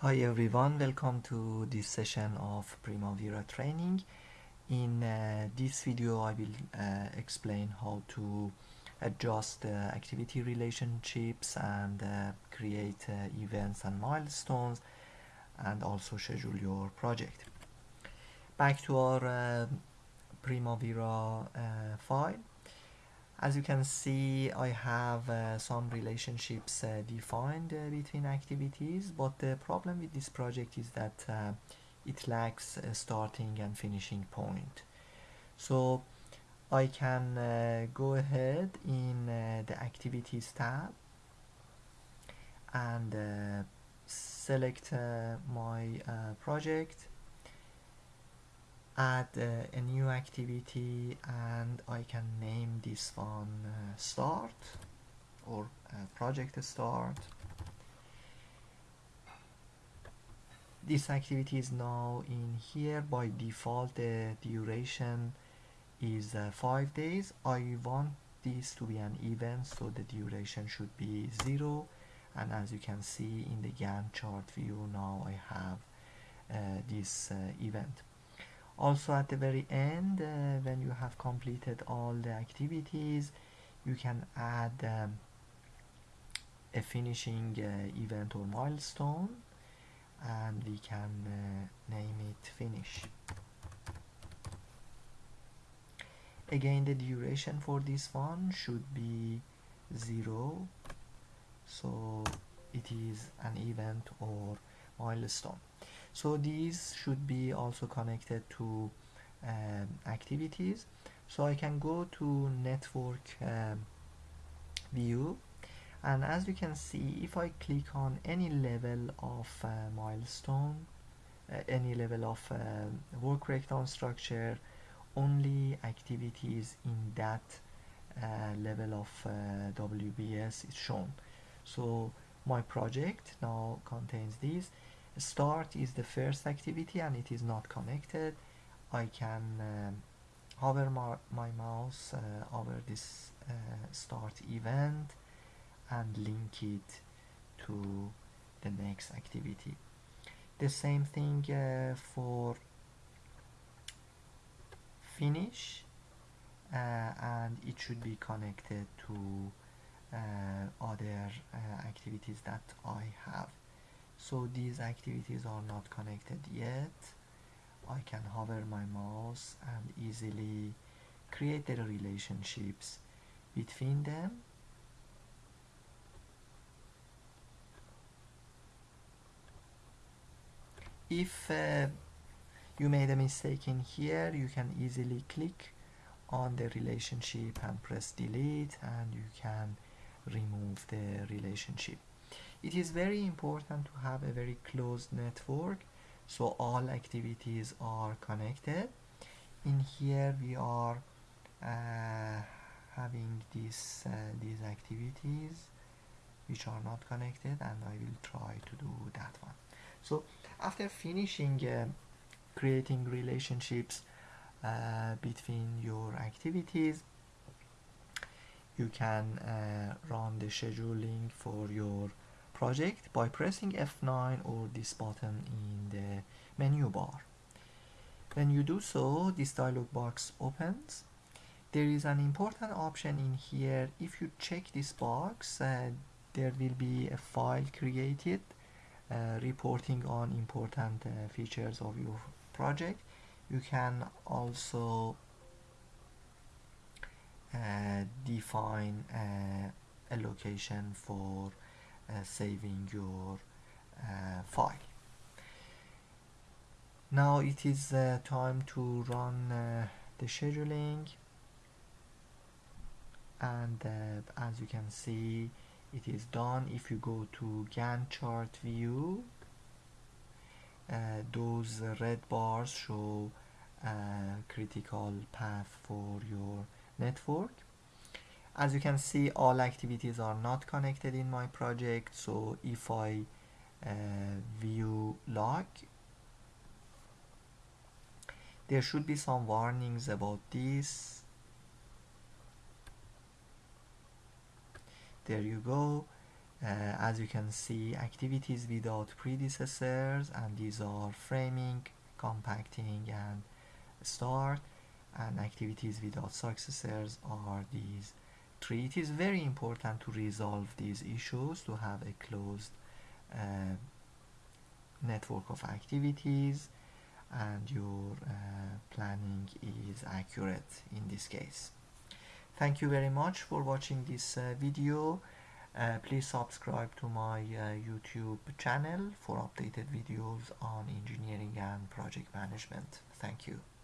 Hi everyone, welcome to this session of Primavera training. In uh, this video I will uh, explain how to adjust uh, activity relationships and uh, create uh, events and milestones and also schedule your project. Back to our uh, Primavera file as you can see I have uh, some relationships uh, defined uh, between activities but the problem with this project is that uh, it lacks a starting and finishing point. So I can uh, go ahead in uh, the activities tab and select my project add uh, a new activity and I can name this one uh, start or uh, project start. This activity is now in here. By default the duration is uh, five days. I want this to be an event so the duration should be zero. And as you can see in the Gantt chart view now I have uh, this uh, event also at the very end uh, when you have completed all the activities you can add um, a finishing uh, event or milestone and we can uh, name it finish. Again the duration for this one should be zero. So it is an event or milestone so these should be also connected to um, activities. So I can go to network um, view. And as you can see if I click on any level of uh, milestone uh, any level of uh, work breakdown structure only activities in that uh, level of uh, WBS is shown. So my project now contains these start is the first activity and it is not connected. I can um, hover my, my mouse uh, over this uh, start event and link it to the next activity. The same thing uh, for finish uh, and it should be connected to uh, other uh, activities that I have so these activities are not connected yet. I can hover my mouse and easily create the relationships between them. If uh, you made a mistake in here you can easily click on the relationship and press delete and you can remove the relationship it is very important to have a very closed network so all activities are connected. In here we are uh, having these uh, these activities which are not connected and I will try to do that one. So after finishing uh, creating relationships uh, between your activities you can uh, run the scheduling for your project by pressing F9 or this button in the menu bar. When you do so, this dialog box opens. There is an important option in here. If you check this box, uh, there will be a file created uh, reporting on important uh, features of your project. You can also uh, define uh, a location for saving your uh, file. Now it is uh, time to run the scheduling. And uh, as you can see it is done. If you go to Gantt chart view uh, those red bars show a critical path for your network as you can see all activities are not connected in my project so if I uh, view log there should be some warnings about this. There you go. Uh, as you can see activities without predecessors and these are framing compacting and start. And activities without successors are these three it is very important to resolve these issues to have a closed uh, network of activities and your uh, planning is accurate in this case thank you very much for watching this uh, video uh, please subscribe to my uh, YouTube channel for updated videos on engineering and project management. Thank you.